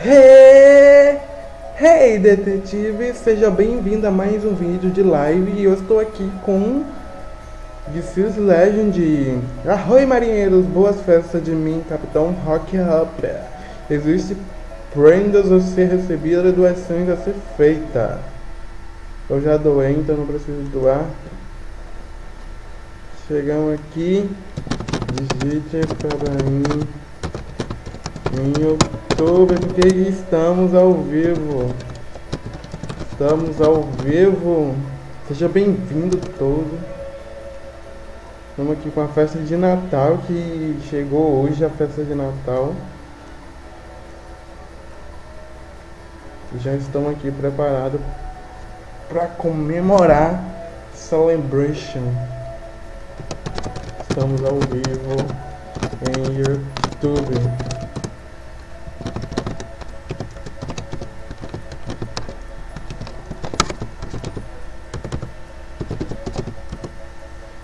Hey, hey detetive, seja bem-vindo a mais um vídeo de live e eu estou aqui com Diffuse Legend. Arroi marinheiros, boas festas de mim, Capitão Rock Up. Existe prendas a ser recebida e doações a ser feita. Eu já doei, então não preciso doar. Chegamos aqui. Digite para mim em YouTube, porque estamos ao vivo. Estamos ao vivo. Seja bem-vindo todo. Estamos aqui com a festa de Natal que chegou hoje a festa de Natal. Já estamos aqui preparados para comemorar Celebration. Estamos ao vivo em YouTube.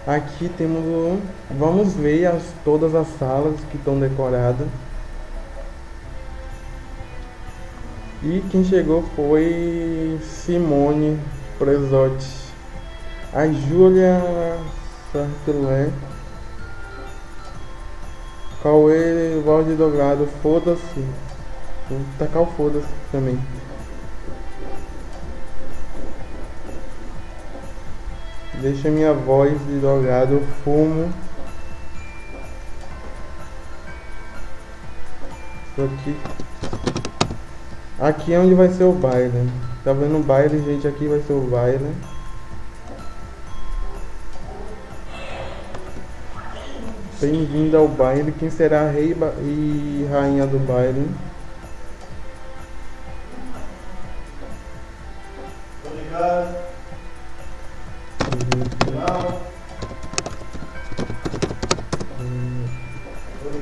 Aqui temos o... Vamos ver as, todas as salas que estão decoradas. E quem chegou foi Simone Presotti. A Júlia Sartelé. Cauê Valde Dogrado. Foda-se. Vou tacar o foda-se também. Deixa minha voz de drogado, eu fumo. Aqui. Aqui é onde vai ser o baile. Tá vendo o baile, gente? Aqui vai ser o baile. Bem-vindo ao baile. Quem será rei e rainha do baile?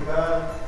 Obrigado.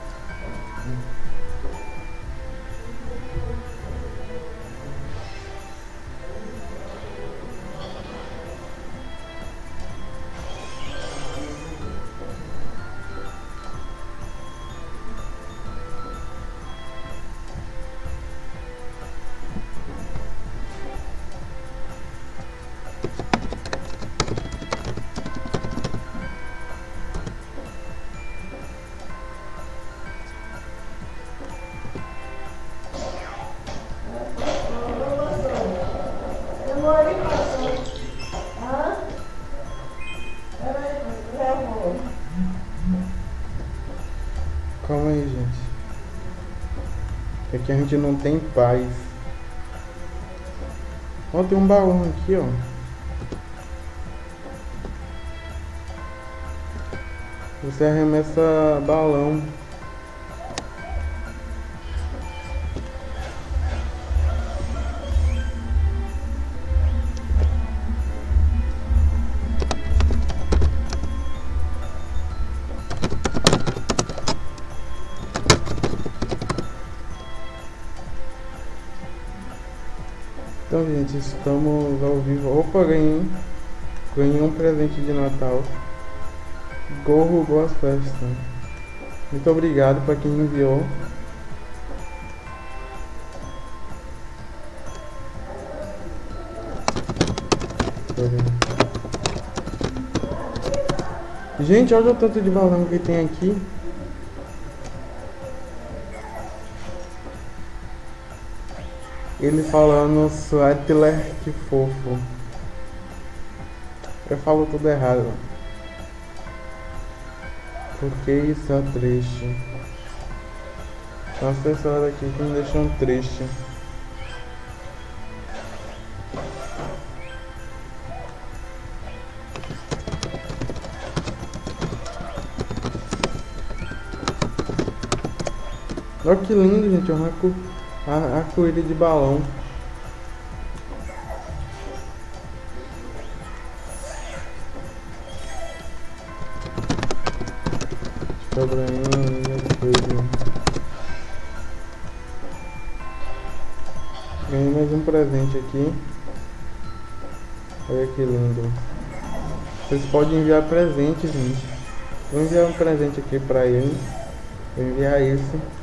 Calma aí, gente. Aqui a gente não tem paz. Ó, tem um balão aqui, ó. Você arremessa balão. Estamos ao vivo. Opa, ganhei. Ganhei um presente de Natal. Gorro Boas Festas. Muito obrigado para quem enviou. Gente, olha o tanto de balão que tem aqui. Ele falando Sweatler, que fofo. Eu falo tudo errado. Porque isso é triste. Tem umas pessoas aqui que me deixam triste. Olha que lindo, gente. Um arco, arco-íris de balão. Coisa. Ganhei mais um presente aqui. Olha que lindo. Vocês podem enviar presentes, gente. Vou enviar um presente aqui pra ele. Vou enviar esse.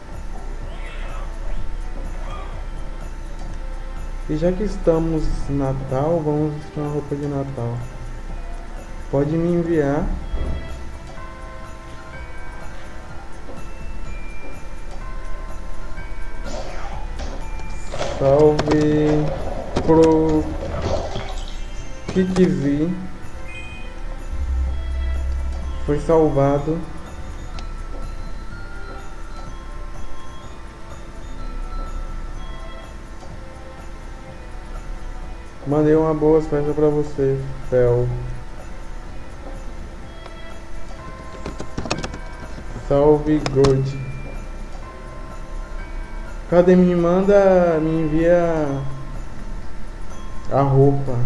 E já que estamos Natal, vamos vestir uma roupa de Natal. Pode me enviar. Salve pro Kikzi. Foi salvado. Mandei uma boa festa pra você, Fel. Salve God. Cadê me manda, me envia a roupa.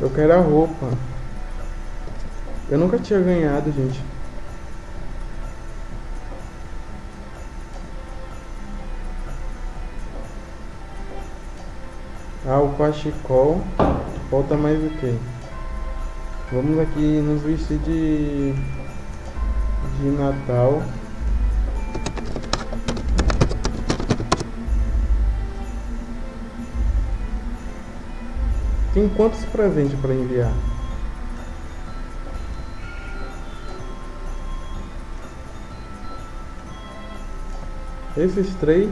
Eu quero a roupa. Eu nunca tinha ganhado, gente. Ah, o cachecol. Falta mais o que? Vamos aqui nos vestir de de Natal. Tem quantos presentes para enviar? Esses três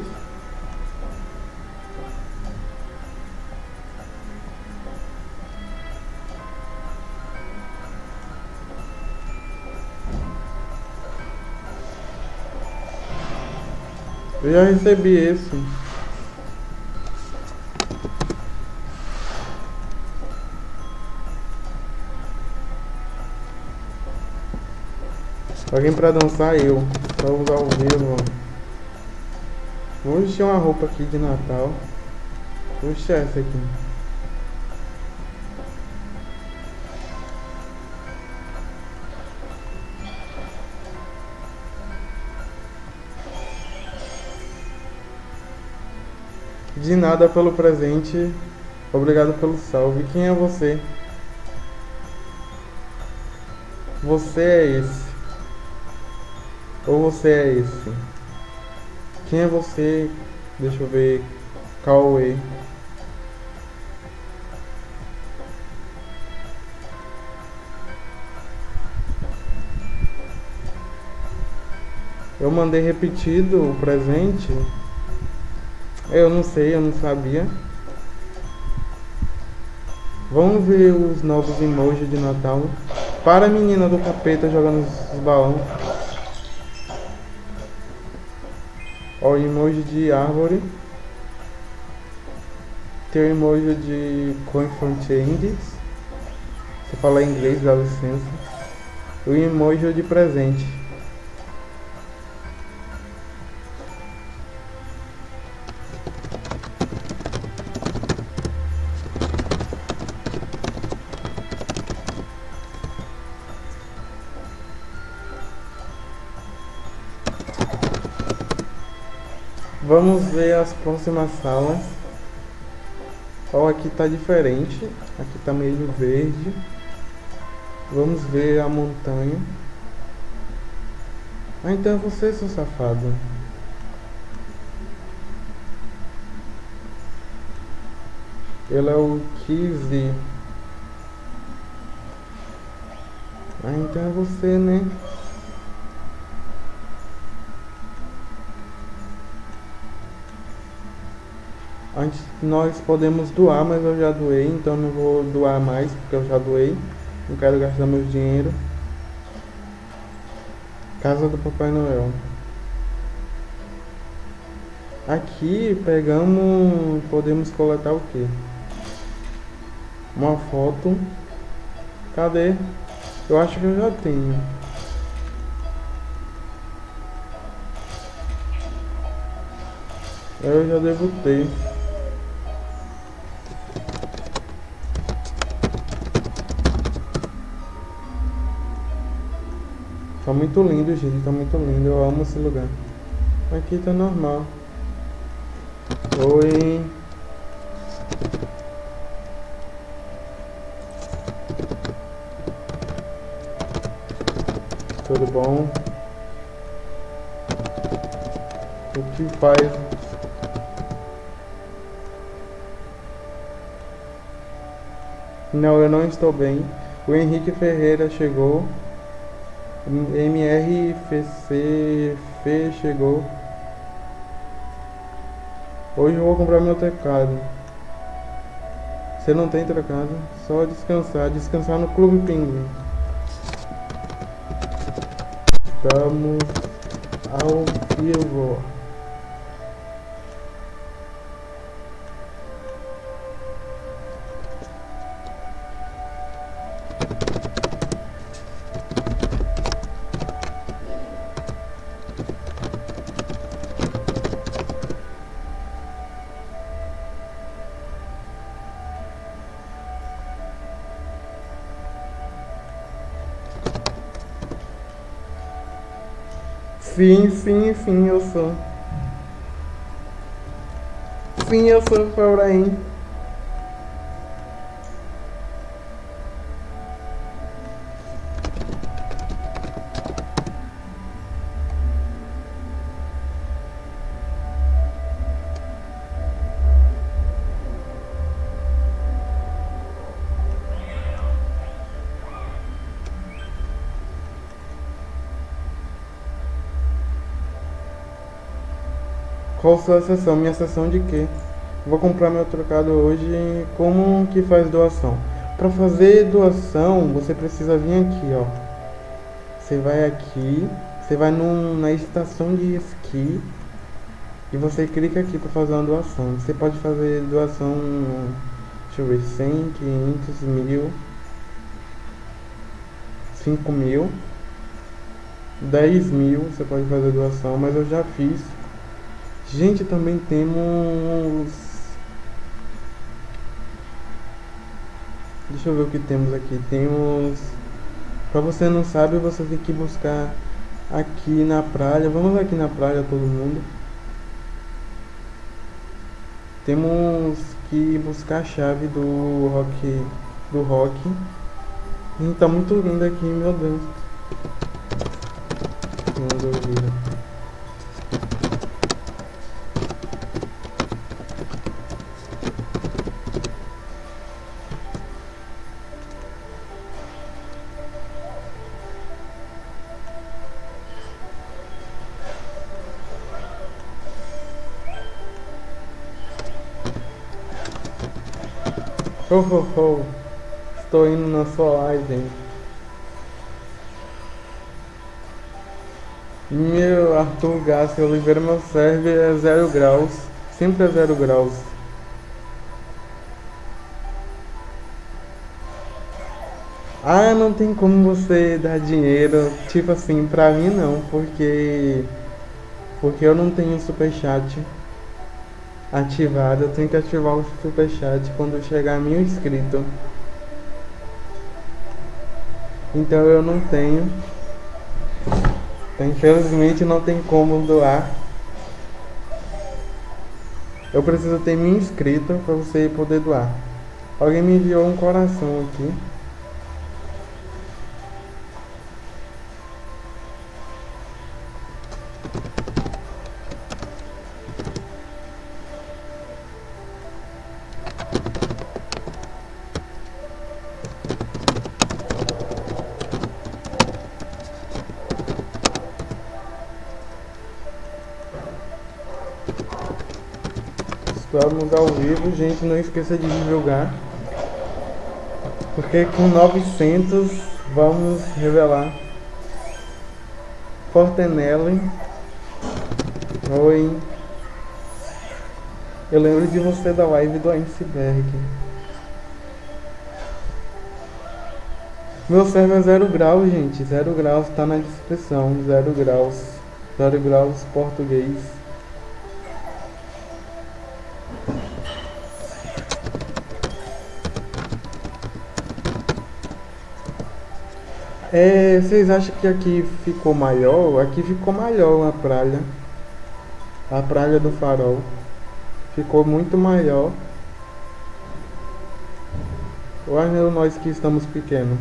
Eu já recebi esse. Alguém pra dançar eu. Só usar o vivo. Vou vestir uma roupa aqui de Natal. Vestir essa aqui. De nada pelo presente. Obrigado pelo salve. Quem é você? Você é esse. Ou você é esse? Quem é você? Deixa eu ver. Cauê. Eu mandei repetido o presente. Eu não sei, eu não sabia. Vamos ver os novos emojis de Natal. Para a menina do capeta jogando os balões. Ó, emoji de árvore. Tem o emoji de coin changes. Se falar inglês, dá licença. O emoji de presente. Vamos ver as próximas salas. Ó, aqui tá diferente. Aqui tá meio verde. Vamos ver a montanha. Ah, então é você, seu safado. Ele é o Kizzy. Ah, então é você, né? Antes nós podemos doar, mas eu já doei, então não vou doar mais porque eu já doei. Não quero gastar meu dinheiro. Casa do Papai Noel. Aqui pegamos, podemos coletar o que? Uma foto. Cadê? Eu acho que eu já tenho. Eu já devo ter. Tá muito lindo, gente. Tá muito lindo. Eu amo esse lugar. Aqui tá normal. Oi. Tudo bom? O que faz Não, eu não estou bem. O Henrique Ferreira chegou. MRFC Fê chegou. Hoje eu vou comprar meu teclado. Você não tem trocado? Só descansar. Descansar no Clube Pinguim. Estamos ao vivo. Sim, sim, sim, eu sou. Sim, eu sou Febraim. Qual sua sessão? Minha sessão de quê? Vou comprar meu trocado hoje. Como que faz doação? Para fazer doação, você precisa vir aqui, ó. Você vai aqui, você vai num, na estação de esqui e você clica aqui para fazer uma doação. Você pode fazer doação, deixa eu ver, 100, 500, mil, 5 mil, 10 mil, você pode fazer doação, mas eu já fiz Gente, também temos... Deixa eu ver o que temos aqui. Temos... Pra você não sabe, você tem que buscar aqui na praia. Vamos aqui na praia todo mundo. Temos que buscar a chave do rock. Do rock. E tá muito lindo aqui, meu Deus. Não dúvida. Oh, oh, oh. Estou indo na sua hein? Meu Arthur Gassi Oliveira, meu server é zero graus. Sempre é zero graus. Ah, não tem como você dar dinheiro, tipo assim, pra mim não, porque porque eu não tenho super chat ativado. Eu tenho que ativar o superchat quando chegar mil inscritos. Então eu não tenho. Então, infelizmente não tem como doar. Eu preciso ter mil inscritos para você poder doar. Alguém me enviou um coração aqui. Estamos ao vivo, gente, não esqueça de divulgar. Porque com 900 vamos revelar Fortenelli. Oi. Eu lembro de você da live do Iceberg. Meu server é zero grau, gente. Zero graus tá na descrição. Zero graus. Zero graus português. É, vocês acham que aqui ficou maior? Aqui ficou maior a praia. A praia do farol. Ficou muito maior. Ou é nós que estamos pequenos?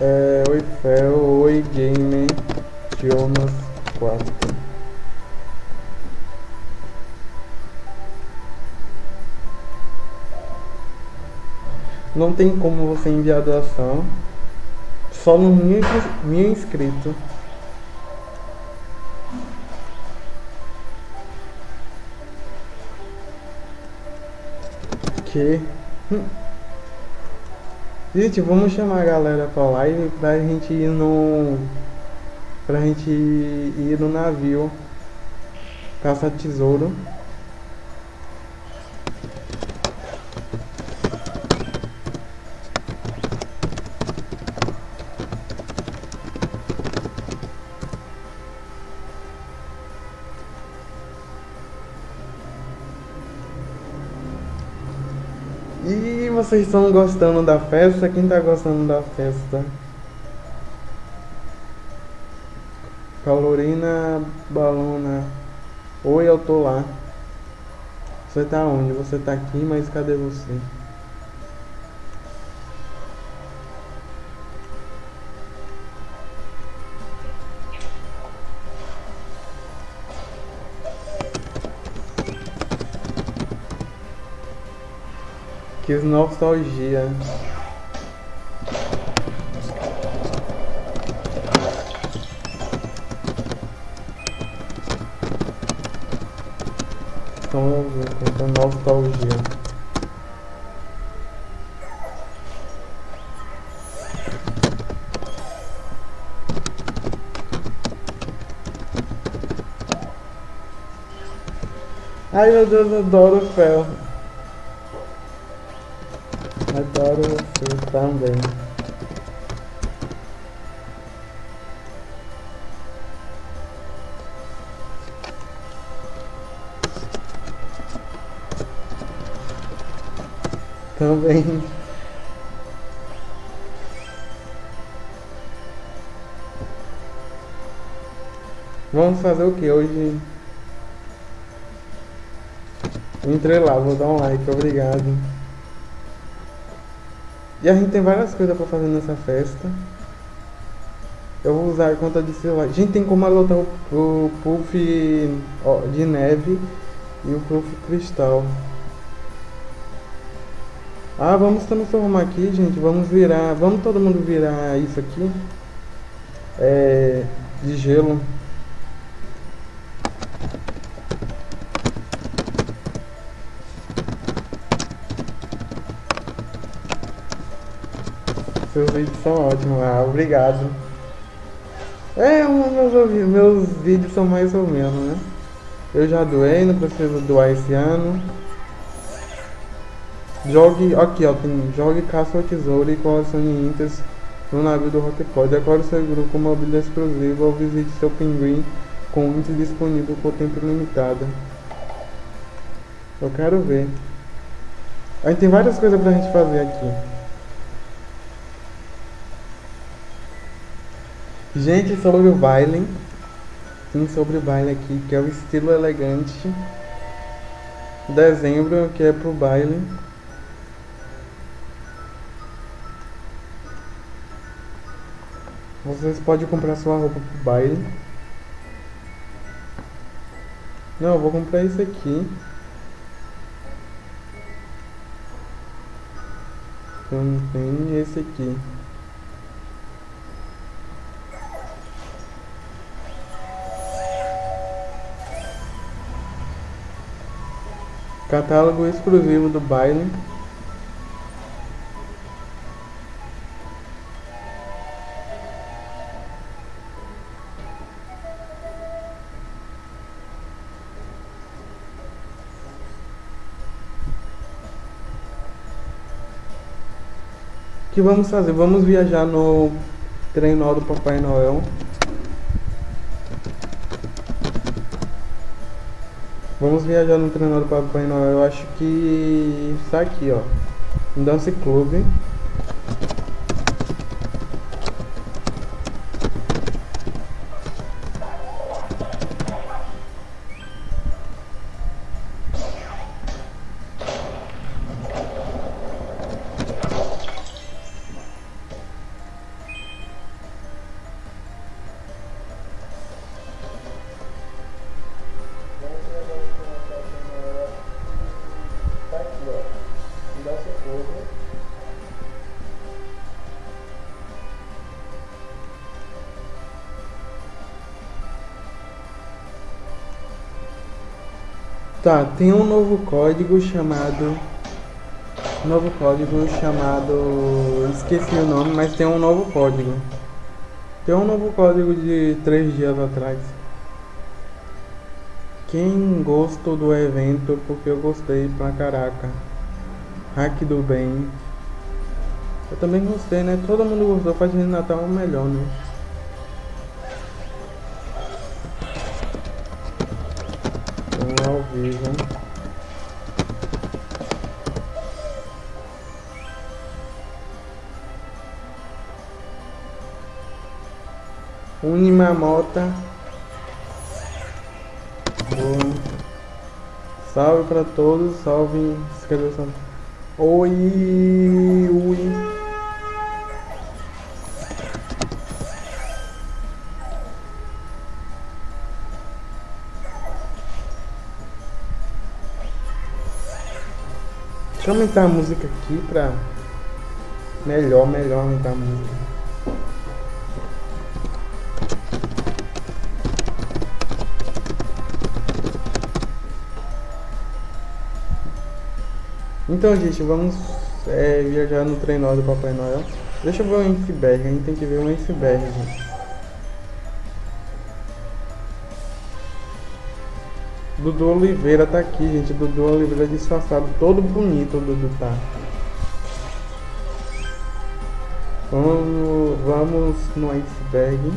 É, oi Fel, oi Game Não tem como você enviar doação. Só no mil, mil inscrito. Que? Hum. Gente, vamos chamar a galera pra live pra gente ir no. Pra gente ir no navio. Caça tesouro. Vocês estão gostando da festa? Quem tá gostando da festa? Paulina Balona. Oi, eu tô lá. Você tá onde? Você tá aqui, mas cadê você? Nostalgia. Então nostalgia. Ai meu Deus, eu adoro o fel. Adoro você também. Também. Vamos fazer o que hoje? Entrei lá, vou dar um like, obrigado. E a gente tem várias coisas pra fazer nessa festa. Eu vou usar a conta de celular. A gente tem como adotar o, o puff ó, de neve e o puff cristal. Ah, vamos transformar aqui, gente. Vamos virar. Vamos todo mundo virar isso aqui. É. De gelo. Seus vídeos são ótimos. Ah, obrigado. É, meus, meus vídeos são mais ou menos, né? Eu já doei, não preciso doar esse ano. Jogue, aqui ó, tem jogue caça ao tesouro e colecione inters no navio do Rockpod. Decore seu grupo com mobília exclusiva ou visite seu pinguim com índice disponível por tempo limitado. Eu quero ver. Aí tem várias coisas pra gente fazer aqui. Gente, sobre o baile. Sim, sobre o baile aqui, que é o estilo elegante. Dezembro, que é pro baile. Vocês podem comprar sua roupa pro baile. Não, eu vou comprar isso aqui. Também esse aqui. Catálogo exclusivo do baile. O que vamos fazer? Vamos viajar no trenó do Papai Noel. Vamos viajar no trenó do Papai Noel. Eu acho que está aqui, ó. Um Dance Club. Tá, tem um novo código chamado. Novo código chamado. Esqueci o nome, mas tem um novo código. Tem um novo código de três dias atrás. Quem gostou do evento, porque eu gostei pra caraca. Hack do bem. Eu também gostei, né? Todo mundo gostou, faz de Natal melhor, né? Ao vivo. Unimamota. Boa. Salve pra todos, salve. Escreveu Oi, ui. Deixa eu aumentar a música aqui pra melhor, melhor aumentar a música. Então, gente, vamos é, viajar no trenó do Papai Noel. Deixa eu ver o iceberg, a gente tem que ver um iceberg, gente. Dudu Oliveira tá aqui, gente. Dudu Oliveira disfarçado, todo bonito o Dudu tá. Vamos, vamos no iceberg.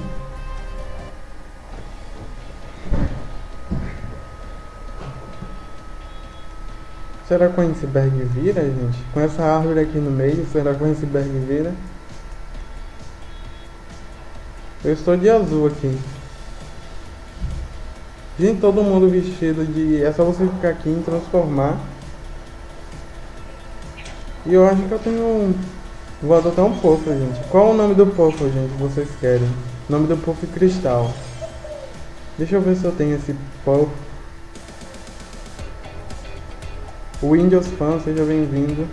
Será que o iceberg vira, gente? Com essa árvore aqui no meio, será que o iceberg vira? Eu estou de azul aqui. Gente, todo mundo vestido de. É só você ficar aqui e transformar. E eu acho que eu tenho um. Vou adotar um pofo, gente. Qual o nome do pofo, gente, que vocês querem? O nome do pofo é cristal. Deixa eu ver se eu tenho esse pofo. Windows Fan, seja bem-vindo.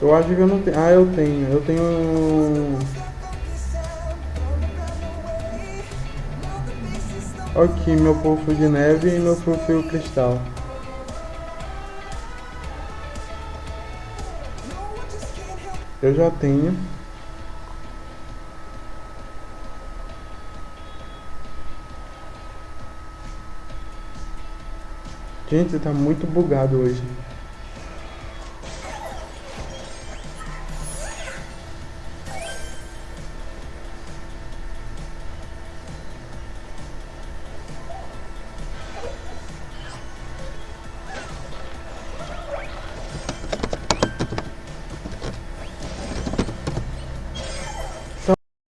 Eu acho que eu não tenho. Ah, eu tenho. Eu tenho. Aqui meu pulso de neve e meu fio cristal. Eu já tenho. Gente, tá muito bugado hoje.